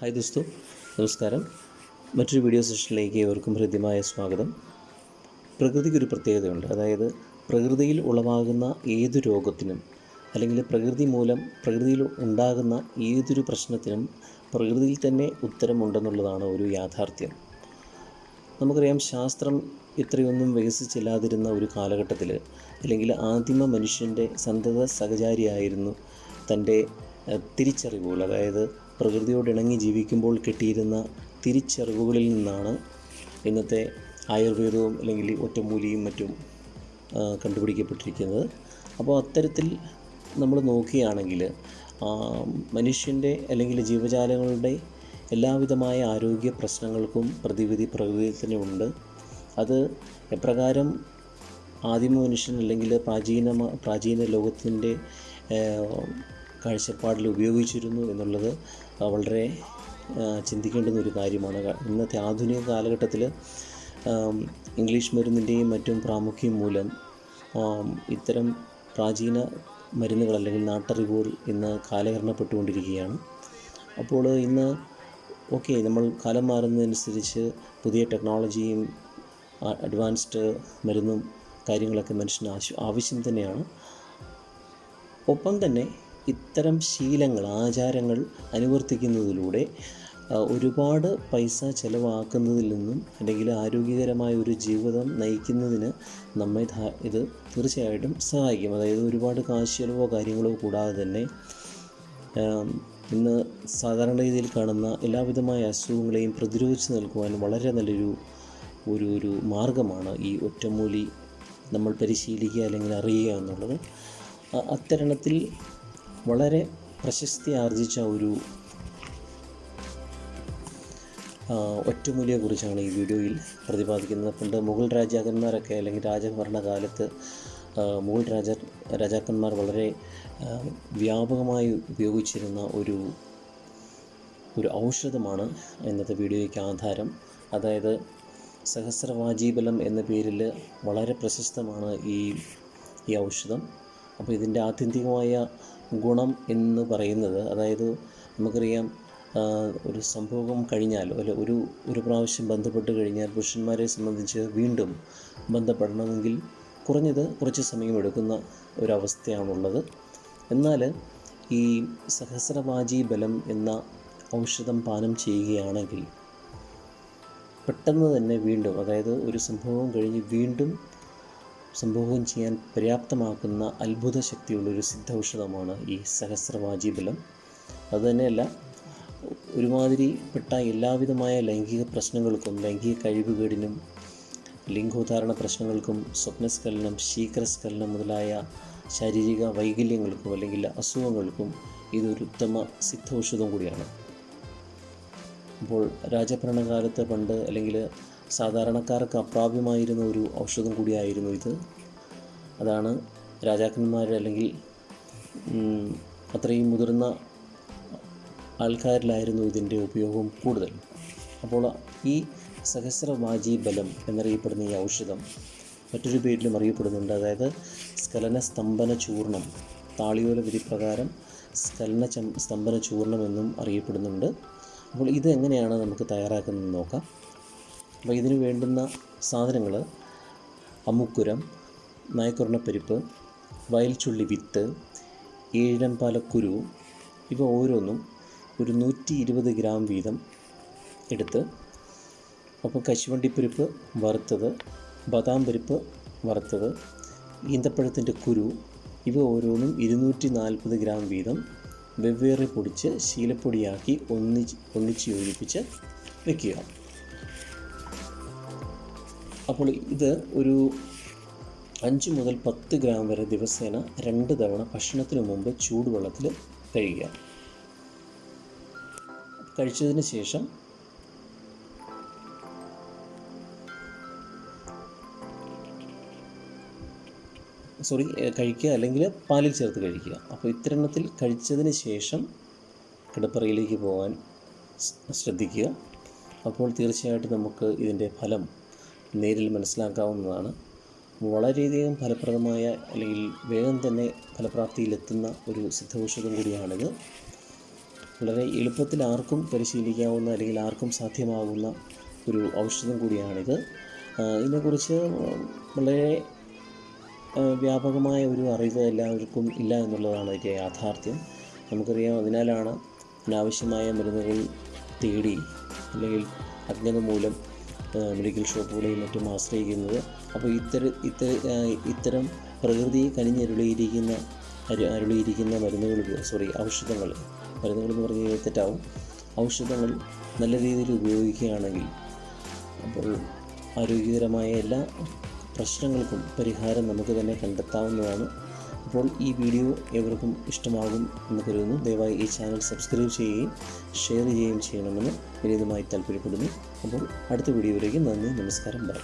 Hi ദോസ്തു നമസ്കാരം. മറ്റൊരു video സെഷനിലേക്ക് ഏവർക്കും ഹൃദ്യമായ സ്വാഗതം. പ്രകൃതിക്കൊരു പ്രത്യേകതയുണ്ട്. അതായത് പ്രകൃതിയിൽ ഉളവാകുന്ന ഏതു രോഗത്തിനും അല്ലെങ്കിൽ പ്രകൃതി മൂലം പ്രകൃതിയിൽ ഉണ്ടാകുന്ന ഏതൊരു പ്രശ്നത്തിനും പ്രകൃതിയിൽ തന്നെ ഉത്തരമുണ്ടെന്നുള്ളതാണ് ഒരു യാഥാർത്ഥ്യം. നമുക്കറിയാം ശാസ്ത്രം ഇത്രയൊന്നും വികസിച്ചില്ലാതിരുന്ന ഒരു കാലഘട്ടത്തിൽ അല്ലെങ്കിൽ ആദിമ മനുഷ്യന്റെ സന്തത സഹചാരിയായിരുന്നു തന്റെ തിരിച്ചറിവുകൾ. അതായത് പ്രകൃതിയോട് ഇണങ്ങി ജീവിക്കുമ്പോൾ കിട്ടിയിരുന്ന തിരിച്ചറിവുകളിൽ നിന്നാണ് ഇന്നത്തെ ആയുർവേദവും അല്ലെങ്കിൽ ഒറ്റമൂലിയും മറ്റും കണ്ടുപിടിക്കപ്പെട്ടിരിക്കുന്നത്. അപ്പോൾ അത്തരത്തിൽ നമ്മൾ നോക്കുകയാണെങ്കിൽ മനുഷ്യന്റെ അല്ലെങ്കിൽ ജീവജാലങ്ങളുടെ എല്ലാവിധമായ ആരോഗ്യ പ്രശ്നങ്ങൾക്കും പ്രതിവിധി പ്രകൃതിയിൽ തന്നെ ഉണ്ട്. അത് എപ്രകാരം ആദിമ മനുഷ്യൻ അല്ലെങ്കിൽ പ്രാചീന പ്രാചീന ലോകത്തിന്റെ കാഴ്ചപ്പാടിൽ ഉപയോഗിച്ചിരുന്നു എന്നുള്ളത് വളരെ ചിന്തിക്കേണ്ടുന്ന ഒരു കാര്യമാണ്. ഇന്നത്തെ ആധുനിക കാലഘട്ടത്തിൽ ഇംഗ്ലീഷ് മരുന്നിന്റെയും മറ്റും പ്രാമുഖ്യം മൂലം ഇത്തരം പ്രാചീന മരുന്നുകൾ അല്ലെങ്കിൽ നാട്ടറിവുകൾ ഇന്ന് കാലഹരണപ്പെട്ടുകൊണ്ടിരിക്കുകയാണ്. അപ്പോൾ ഇന്ന് ഓക്കെ നമ്മൾ കാലം മാറുന്നതനുസരിച്ച് പുതിയ ടെക്നോളജിയും അഡ്വാൻസ്ഡ് മരുന്നും കാര്യങ്ങളൊക്കെ മനുഷ്യന് ആവശ്യം തന്നെയാണ്. ഒപ്പം തന്നെ ഇത്തരം ശീലങ്ങൾ ആചാരങ്ങൾ അനുവർത്തിക്കുന്നതിലൂടെ ഒരുപാട് പൈസ ചിലവാക്കുന്നതിൽ നിന്നും അല്ലെങ്കിൽ ആരോഗ്യകരമായ ഒരു ജീവിതം നയിക്കുന്നതിന് നമ്മെ ഇത് തീർച്ചയായിട്ടും സഹായിക്കും. അതായത് ഒരുപാട് കാശ് ചിലവോ കാര്യങ്ങളോ കൂടാതെ തന്നെ ഇന്ന് സാധാരണ രീതിയിൽ കാണുന്ന എല്ലാവിധമായ അസുഖങ്ങളെയും പ്രതിരോധിച്ച് നിൽക്കുവാൻ വളരെ നല്ലൊരു ഒരു ഒരു മാർഗമാണ് ഈ ഒറ്റമൂലി നമ്മൾ പരിശീലിക്കുക അല്ലെങ്കിൽ അറിയുക എന്നുള്ളത്. അത്തരണത്തിൽ വളരെ പ്രശസ്തി ആർജിച്ച ഒരു ഒറ്റമൂലിയെ ഒറ്റമൂലിയെക്കുറിച്ചാണ് ഈ വീഡിയോയിൽ പ്രതിപാദിക്കുന്നത് പണ്ട് മുഗൾ രാജാക്കന്മാരൊക്കെ അല്ലെങ്കിൽ രാജഭരണകാലത്ത് മുഗൾ രാജ രാജാക്കന്മാർ വളരെ വ്യാപകമായി ഉപയോഗിച്ചിരുന്ന ഒരു ഒരു ഔഷധമാണ് ഇന്നത്തെ വീഡിയോയ്ക്ക് ആധാരം. അതായത് സഹസ്രവാജീബലം എന്ന പേരിൽ വളരെ പ്രശസ്തമാണ് ഈ ഈ ഔഷധം. അപ്പോൾ ഇതിന്റെ ആത്യന്തികമായ ഗുണം എന്ന് പറയുന്നത് അതായത് നമുക്കറിയാം ഒരു സംഭവം കഴിഞ്ഞാൽ അല്ല ഒരു ഒരു പ്രാവശ്യം ബന്ധപ്പെട്ട് കഴിഞ്ഞാൽ പുരുഷന്മാരെ സംബന്ധിച്ച് വീണ്ടും ബന്ധപ്പെടണമെങ്കിൽ കുറഞ്ഞത് കുറച്ച് സമയമെടുക്കുന്ന ഒരവസ്ഥയാണുള്ളത്. എന്നാൽ ഈ സഹസ്രവാജി ബലം എന്ന ഔഷധം പാനം ചെയ്യുകയാണെങ്കിൽ പെട്ടെന്ന് തന്നെ വീണ്ടും അതായത് ഒരു സംഭവം കഴിഞ്ഞ് വീണ്ടും സംഭവം ചെയ്യാൻ പര്യാപ്തമാക്കുന്ന അത്ഭുത ശക്തിയുള്ളൊരു സിദ്ധൌഷധമാണ് ഈ സഹസ്രവാജി ബലം. അതുതന്നെയല്ല ഒരുമാതിരിപ്പെട്ട എല്ലാവിധമായ ലൈംഗിക പ്രശ്നങ്ങൾക്കും ലൈംഗിക കഴിവുകേടിനും ലിംഗോദ്ധാരണ പ്രശ്നങ്ങൾക്കും സ്വപ്നസ്ഖലനം ശീഘ്രസ്ഖലനം മുതലായ ശാരീരിക വൈകല്യങ്ങൾക്കും അല്ലെങ്കിൽ അസുഖങ്ങൾക്കും ഇതൊരു ഉത്തമ സിദ്ധൌഷധം കൂടിയാണ്. അപ്പോൾ രാജഭരണകാലത്ത് പണ്ട് അല്ലെങ്കിൽ സാധാരണക്കാർക്ക് അപ്രാപ്യമായിരുന്ന ഒരു ഔഷധം കൂടിയായിരുന്നു ഇത്. അതാണ് രാജാക്കന്മാർ അല്ലെങ്കിൽ അത്രയും മുതിർന്ന ആൾക്കാരിലായിരുന്നു ഇതിന്റെ ഉപയോഗം കൂടുതൽ. അപ്പോൾ ഈ സഹസ്രവാജി ബലം എന്നറിയപ്പെടുന്ന ഈ ഔഷധം മറ്റൊരു പേരിലും അറിയപ്പെടുന്നുണ്ട്. അതായത് സ്കലന സ്തംഭന ചൂർണം താളിയോല വിധി പ്രകാരം സ്കലന സ്തംഭന ചൂർണം എന്നും അറിയപ്പെടുന്നുണ്ട്. അപ്പോൾ ഇത് എങ്ങനെയാണ് നമുക്ക് തയ്യാറാക്കുന്നത് നോക്കാം. അപ്പോൾ ഇതിന് വേണ്ടുന്ന സാധനങ്ങൾ അമുക്കുരം നായക്കുറണപ്പരിപ്പ് വയൽച്ചുള്ളി വിത്ത് ഏഴംപാലക്കുരു ഇവ ഓരോന്നും ഒരു നൂറ്റി ഇരുപത് ഗ്രാം വീതം എടുത്ത് അപ്പോൾ കശുവണ്ടിപ്പരിപ്പ് വറുത്തത് ബദാം പരിപ്പ് വറുത്തത് ഈന്തപ്പഴത്തിന്റെ കുരു ഇവ ഓരോന്നും ഇരുന്നൂറ്റി നാൽപ്പത് ഗ്രാം വീതം വെവ്വേറെ പൊടിച്ച് ശീലപ്പൊടിയാക്കി ഒന്നിച്ച് ഒന്നിച്ച് യോജിപ്പിച്ച് വെക്കുക. അപ്പോൾ ഇത് ഒരു അഞ്ച് മുതൽ പത്ത് ഗ്രാം വരെ ദിവസേന രണ്ട് തവണ ഭക്ഷണത്തിന് മുമ്പ് ചൂടുവെള്ളത്തിൽ കഴിയുക കഴിച്ചതിന് ശേഷം സോറി കഴിക്കുക അല്ലെങ്കിൽ പാലിൽ ചേർത്ത് കഴിക്കുക. അപ്പോൾ ഇത്തരണത്തിൽ കഴിച്ചതിന് ശേഷം കിടപ്പറയിലേക്ക് പോകാൻ ശ്രദ്ധിക്കുക. അപ്പോൾ തീർച്ചയായിട്ടും നമുക്ക് ഇതിന്റെ ഫലം നേരിൽ മനസ്സിലാക്കാവുന്നതാണ്. വളരെയധികം ഫലപ്രദമായ അല്ലെങ്കിൽ വേഗം തന്നെ ഫലപ്രാപ്തിയിലെത്തുന്ന ഒരു സിദ്ധൌഷധം കൂടിയാണിത്. വളരെ എളുപ്പത്തിൽ ആർക്കും പരിശീലിക്കാവുന്ന അല്ലെങ്കിൽ ആർക്കും സാധ്യമാകുന്ന ഒരു ഔഷധം കൂടിയാണിത്. ഇതിനെക്കുറിച്ച് വളരെ വ്യാപകമായ ഒരു അറിവ് എല്ലാവർക്കും ഇല്ല എന്നുള്ളതാണ് ഇതിന്റെ യാഥാർത്ഥ്യം. നമുക്കറിയാം അതിനാലാണ് അനാവശ്യമായ മരുന്നുകൾ തേടി അല്ലെങ്കിൽ അജ്ഞത മൂലം മെഡിക്കൽ ഷോപ്പുകളെയും മറ്റും ആശ്രയിക്കുന്നത്. അപ്പോൾ ഇത്തര ഇത്തര പ്രകൃതി കനിഞ്ഞരുളിയിരിക്കുന്ന അരു- അരുളിയിരിക്കുന്ന മരുന്നുകൾ സോറി ഔഷധങ്ങൾ മരുന്നുകൾ എന്ന് പറഞ്ഞു കഴിഞ്ഞാൽ തെറ്റാവും. ഔഷധങ്ങൾ നല്ല രീതിയിൽ ഉപയോഗിക്കുകയാണെങ്കിൽ അപ്പോൾ ആരോഗ്യകരമായ എല്ലാ പ്രശ്നങ്ങൾക്കും പരിഹാരം നമുക്ക് തന്നെ കണ്ടെത്താവുന്നതാണ്. അപ്പോൾ ഈ വീഡിയോ എവർക്കും ഇഷ്ടമാകും എന്ന് കരുതുന്നു. ദയവായി ഈ ചാനൽ സബ്സ്ക്രൈബ് ചെയ്യുകയും ഷെയർ ചെയ്യുകയും ചെയ്യണമെന്ന് വിനീതമായി താല്പര്യപ്പെടുന്നു. അപ്പോൾ അടുത്ത വീഡിയോയിലേക്ക് നന്ദി നമസ്കാരം ബൈ.